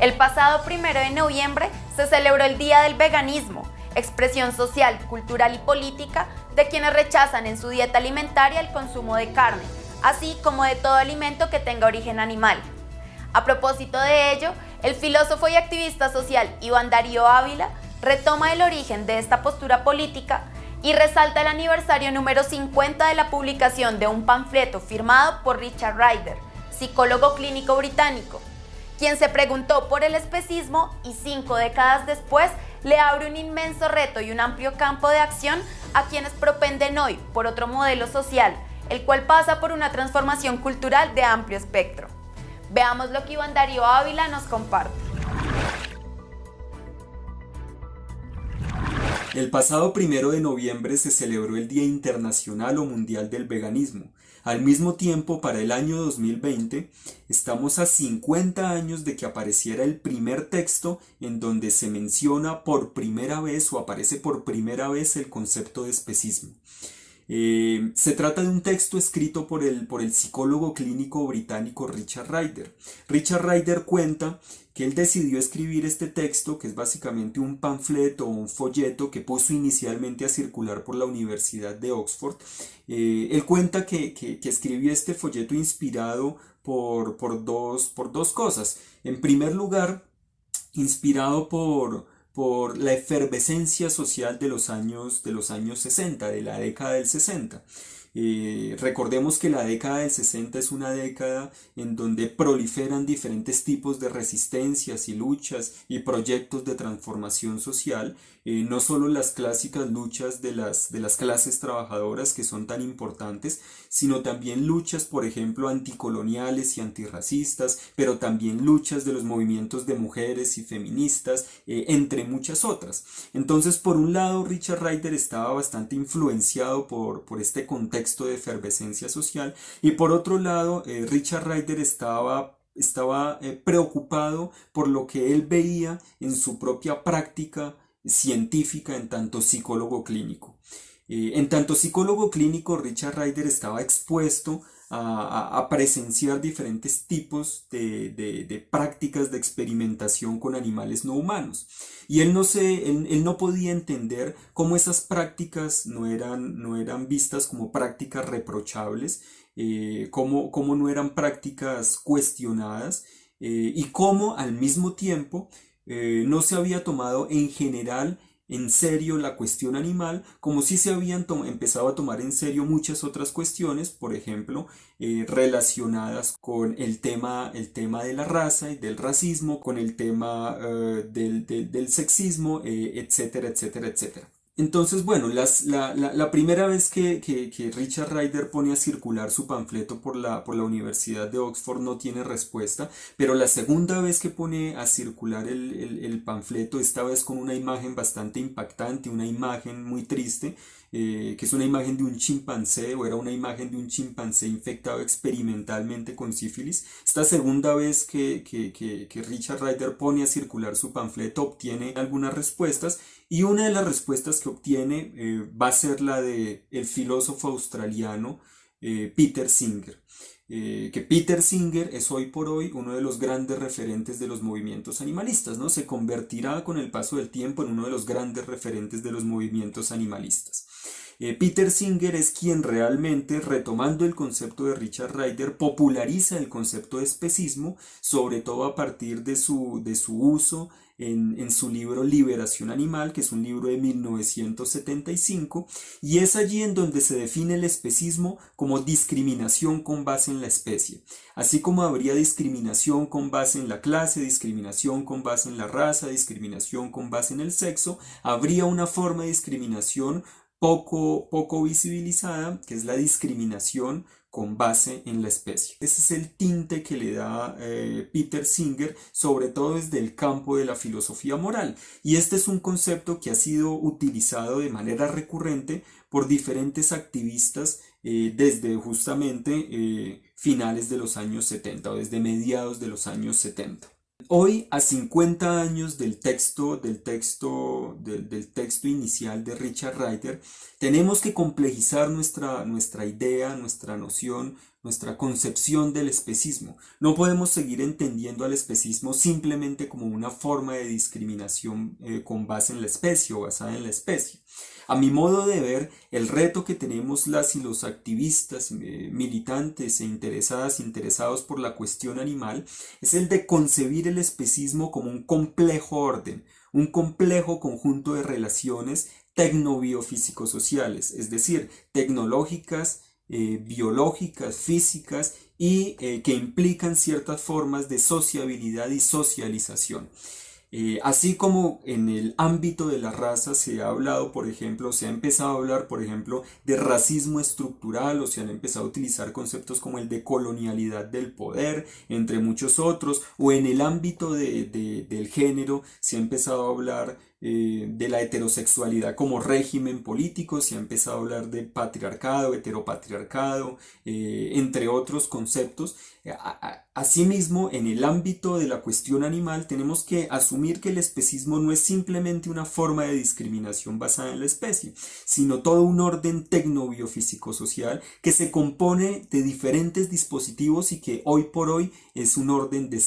El pasado primero de noviembre se celebró el Día del Veganismo, expresión social, cultural y política de quienes rechazan en su dieta alimentaria el consumo de carne, así como de todo alimento que tenga origen animal. A propósito de ello, el filósofo y activista social Iván Darío Ávila retoma el origen de esta postura política y resalta el aniversario número 50 de la publicación de un panfleto firmado por Richard Ryder, psicólogo clínico británico, quien se preguntó por el especismo y cinco décadas después le abre un inmenso reto y un amplio campo de acción a quienes propenden hoy por otro modelo social, el cual pasa por una transformación cultural de amplio espectro. Veamos lo que Iván Darío Ávila nos comparte. El pasado primero de noviembre se celebró el Día Internacional o Mundial del Veganismo. Al mismo tiempo, para el año 2020, estamos a 50 años de que apareciera el primer texto en donde se menciona por primera vez o aparece por primera vez el concepto de especismo. Eh, se trata de un texto escrito por el, por el psicólogo clínico británico Richard Ryder. Richard Ryder cuenta que él decidió escribir este texto, que es básicamente un panfleto o un folleto que puso inicialmente a circular por la Universidad de Oxford. Eh, él cuenta que, que, escribió este folleto inspirado por, por, dos, por dos cosas. En primer lugar, inspirado por, por la efervescencia social de los años, de los años 60, de la década del 60. Eh, recordemos que la década del 60 es una década en donde proliferan diferentes tipos de resistencias y luchas y proyectos de transformación social, eh, no solo las clásicas luchas de las, de las clases trabajadoras que son tan importantes, sino también luchas, por ejemplo, anticoloniales y antirracistas, pero también luchas de los movimientos de mujeres y feministas, eh, entre muchas otras. Entonces, por un lado, Richard Ryder estaba bastante influenciado por, por este contexto de efervescencia social y por otro lado eh, Richard Ryder estaba estaba eh, preocupado por lo que él veía en su propia práctica científica en tanto psicólogo clínico. Eh, en tanto psicólogo clínico, Richard Ryder estaba expuesto a, presenciar diferentes tipos de, prácticas de experimentación con animales no humanos. Y él no, se, él, no podía entender cómo esas prácticas no eran, no eran vistas como prácticas reprochables, eh, cómo, no eran prácticas cuestionadas eh, y cómo al mismo tiempo eh, no se había tomado en general en serio la cuestión animal, como si se habían empezado a tomar en serio muchas otras cuestiones, por ejemplo, eh, relacionadas con el tema, el tema de la raza y del racismo, con el tema eh, del, sexismo, eh, etcétera, etcétera, etcétera. Entonces, bueno, la, primera vez que, Richard Ryder pone a circular su panfleto por la, la Universidad de Oxford no tiene respuesta, pero la segunda vez que pone a circular el, panfleto, esta vez con una imagen bastante impactante, una imagen muy triste, eh, que es una imagen de un chimpancé o era una imagen de un chimpancé infectado experimentalmente con sífilis. Esta segunda vez que, que Richard Ryder pone a circular su panfleto obtiene algunas respuestas y una de las respuestas que obtiene eh, va a ser la de el filósofo australiano eh, Peter Singer. Que Peter Singer es hoy por hoy uno de los grandes referentes de los movimientos animalistas, ¿no? Se convertirá con el paso del tiempo en uno de los grandes referentes de los movimientos animalistas. Peter Singer es quien realmente, retomando el concepto de Richard Ryder, populariza el concepto de especismo, sobre todo a partir de su, de su uso en, su libro Liberación Animal, que es un libro de 1975, y es allí en donde se define el especismo como discriminación con base en la especie. Así como habría discriminación con base en la clase, discriminación con base en la raza, discriminación con base en el sexo, habría una forma de discriminación poco, poco visibilizada, que es la discriminación con base en la especie. Ese es el tinte que le da eh, Peter Singer, sobre todo desde el campo de la filosofía moral. Y este es un concepto que ha sido utilizado de manera recurrente por diferentes activistas eh, desde justamente eh, finales de los años 70 o desde mediados de los años 70. Hoy, a 50 años del texto, del texto, texto inicial de Richard Ryder, tenemos que complejizar nuestra, nuestra idea, nuestra noción nuestra concepción del especismo. No podemos seguir entendiendo al especismo simplemente como una forma de discriminación eh, con base en la especie o basada en la especie. A mi modo de ver, el reto que tenemos las y los activistas, eh, militantes e interesadas, interesados por la cuestión animal, es el de concebir el especismo como un complejo orden, un complejo conjunto de relaciones tecnobiofísico-sociales, es decir, tecnológicas, eh, biológicas, físicas y eh, que implican ciertas formas de sociabilidad y socialización. Eh, así como en el ámbito de la raza se ha hablado, por ejemplo, se ha empezado a hablar, por ejemplo, de racismo estructural o se han empezado a utilizar conceptos como el de colonialidad del poder, entre muchos otros, o en el ámbito del género se ha empezado a hablar eh, de la heterosexualidad como régimen político, se ha empezado a hablar de patriarcado, heteropatriarcado, eh, entre otros conceptos. Asimismo, en el ámbito de la cuestión animal, tenemos que asumir que el especismo no es simplemente una forma de discriminación basada en la especie, sino todo un orden tecnobiofísico-social que se compone de diferentes dispositivos y que hoy por hoy es un orden de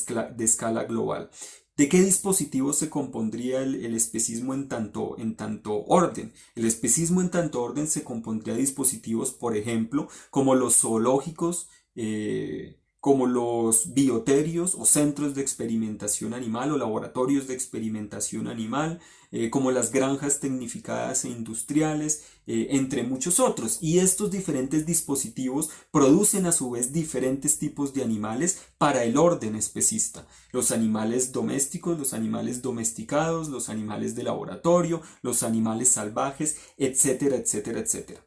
escala global. ¿De qué dispositivos se compondría el, especismo en tanto, en tanto orden? El especismo en tanto orden se compondría de dispositivos, por ejemplo, como los zoológicos, eh, como los bioterios o centros de experimentación animal o laboratorios de experimentación animal, eh, como las granjas tecnificadas e industriales, eh, entre muchos otros. Y estos diferentes dispositivos producen a su vez diferentes tipos de animales para el orden especista. Los animales domésticos, los animales domesticados, los animales de laboratorio, los animales salvajes, etcétera, etcétera, etcétera.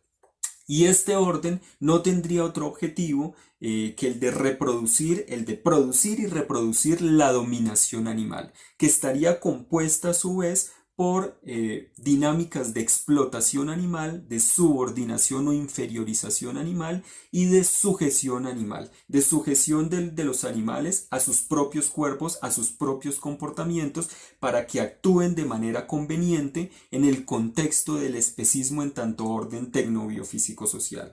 Y este orden no tendría otro objetivo eh, que el de reproducir, el de producir y reproducir la dominación animal, que estaría compuesta a su vez por eh, dinámicas de explotación animal, de subordinación o inferiorización animal y de sujeción animal, de sujeción de, los animales a sus propios cuerpos, a sus propios comportamientos, para que actúen de manera conveniente en el contexto del especismo en tanto orden tecnobiofísico-social.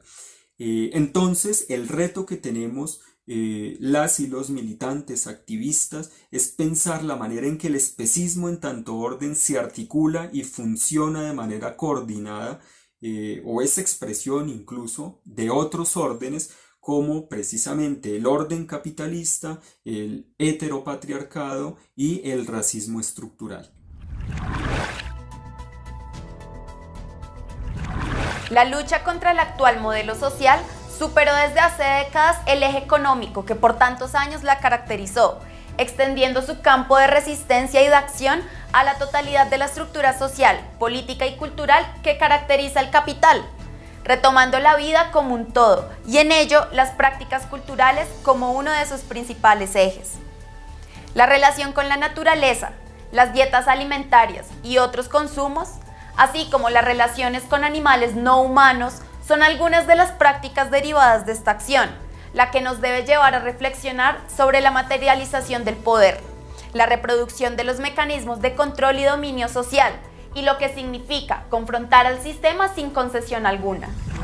Eh, entonces, el reto que tenemos eh, las y los militantes activistas es pensar la manera en que el especismo en tanto orden se articula y funciona de manera coordinada eh, o es expresión incluso de otros órdenes como precisamente el orden capitalista, el heteropatriarcado y el racismo estructural. La lucha contra el actual modelo social Superó desde hace décadas el eje económico que por tantos años la caracterizó, extendiendo su campo de resistencia y de acción a la totalidad de la estructura social, política y cultural que caracteriza el capital, retomando la vida como un todo y en ello las prácticas culturales como uno de sus principales ejes. La relación con la naturaleza, las dietas alimentarias y otros consumos, así como las relaciones con animales no humanos, son algunas de las prácticas derivadas de esta acción, la que nos debe llevar a reflexionar sobre la materialización del poder, la reproducción de los mecanismos de control y dominio social y lo que significa confrontar al sistema sin concesión alguna.